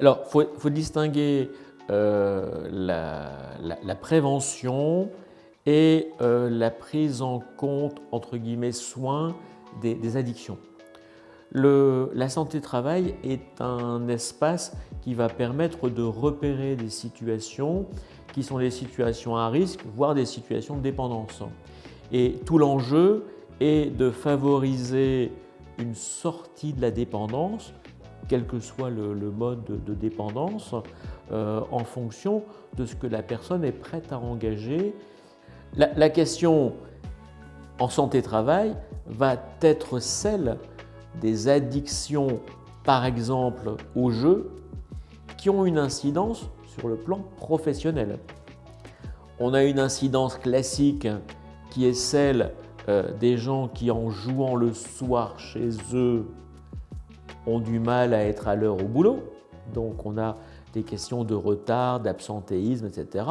Alors, il faut, distinguer euh, la, prévention et euh, la prise en compte, entre guillemets, soins des, addictions. la santé travail est un espace qui va permettre de repérer des situations qui sont des situations à risque, voire des situations de dépendance. Et tout l'enjeu est de favoriser une sortie de la dépendance, quel que soit le, mode de, dépendance, euh, en fonction de ce que la personne est prête à engager. La, question en santé-travail va être celle des addictions, par exemple au jeu, qui ont une incidence sur le plan professionnel. On a une incidence classique qui est celle euh, des gens qui, en jouant le soir chez eux, ont du mal à être à l'heure au boulot. Donc on a des questions de retard, d'absentéisme, etc.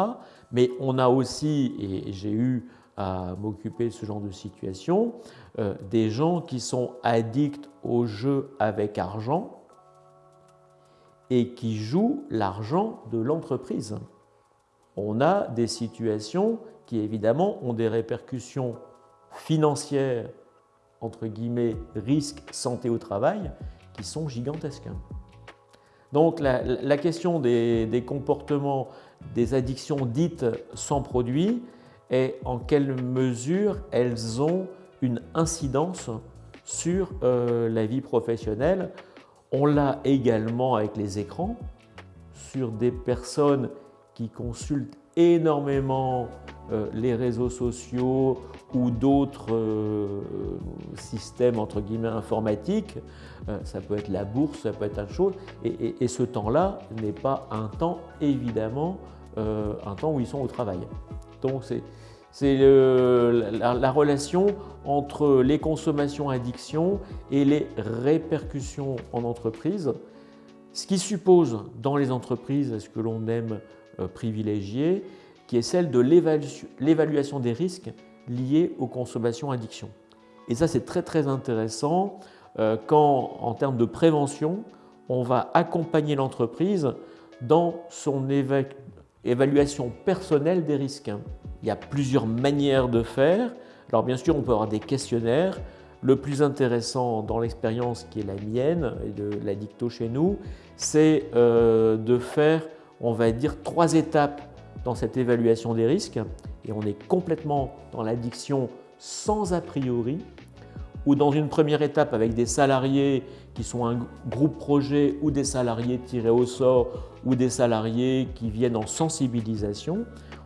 Mais on a aussi, et j'ai eu à m'occuper de ce genre de situation, euh, des gens qui sont addicts au jeu avec argent et qui jouent l'argent de l'entreprise. On a des situations qui évidemment ont des répercussions financières, entre guillemets, risques santé au travail, qui sont gigantesques. Donc la, question des, comportements, des addictions dites sans produit est en quelle mesure elles ont une incidence sur euh, la vie professionnelle. On l'a également avec les écrans, sur des personnes qui consultent énormément les réseaux sociaux ou d'autres euh, systèmes entre guillemets informatiques, euh, ça peut être la bourse, ça peut être un chose, et, ce temps-là n'est pas un temps évidemment un temps où ils sont au travail. Donc c'est la, la, relation entre les consommations addictions et les répercussions en entreprise, ce qui suppose dans les entreprises, ce que l'on aime privilégier, qui est celle de l'évaluation des risques liés aux consommations addictions. Et ça, c'est très très intéressant euh, quand, en termes de prévention, on va accompagner l'entreprise dans son évaluation personnelle des risques. Il y a plusieurs manières de faire. Alors bien sûr, on peut avoir des questionnaires. Le plus intéressant dans l'expérience qui est la mienne et de la dicto chez nous, c'est euh, de faire, on va dire, trois étapes dans cette évaluation des risques et on est complètement dans l'addiction sans a priori ou dans une première étape avec des salariés qui sont un groupe projet ou des salariés tirés au sort ou des salariés qui viennent en sensibilisation,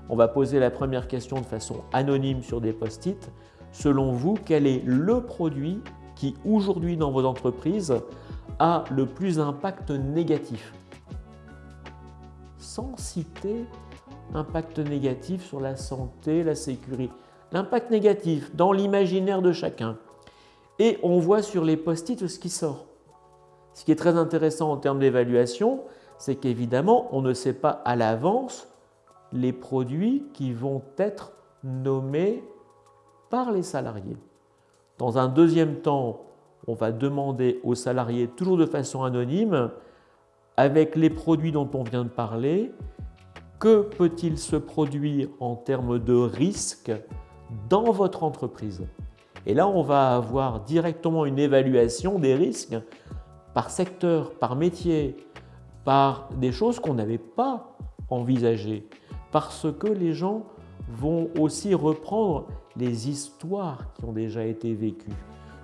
on va poser la première question de façon anonyme sur des post-it. Selon vous, quel est le produit qui aujourd'hui dans vos entreprises a le plus d'impact négatif? Sans citer impact négatif sur la santé, la sécurité. L'impact négatif dans l'imaginaire de chacun. Et on voit sur les post-it ce qui sort. Ce qui est très intéressant en termes d'évaluation, c'est qu'évidemment, on ne sait pas à l'avance les produits qui vont être nommés par les salariés. Dans un deuxième temps, on va demander aux salariés, toujours de façon anonyme, avec les produits dont on vient de parler, que peut-il se produire en termes de risque dans votre entreprise? Et là, on va avoir directement une évaluation des risques par secteur, par métier, par des choses qu'on n'avait pas envisagées, parce que les gens vont aussi reprendre les histoires qui ont déjà été vécues.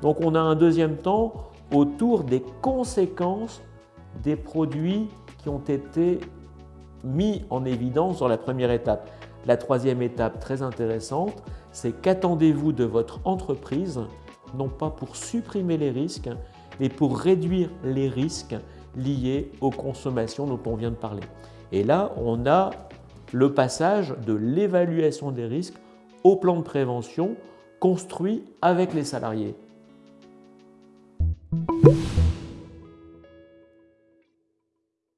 Donc on a un deuxième temps autour des conséquences des produits qui ont été mis en évidence dans la première étape. La troisième étape très intéressante, c'est qu'attendez-vous de votre entreprise, non pas pour supprimer les risques, mais pour réduire les risques liés aux consommations dont on vient de parler. Et là, on a le passage de l'évaluation des risques au plan de prévention construit avec les salariés.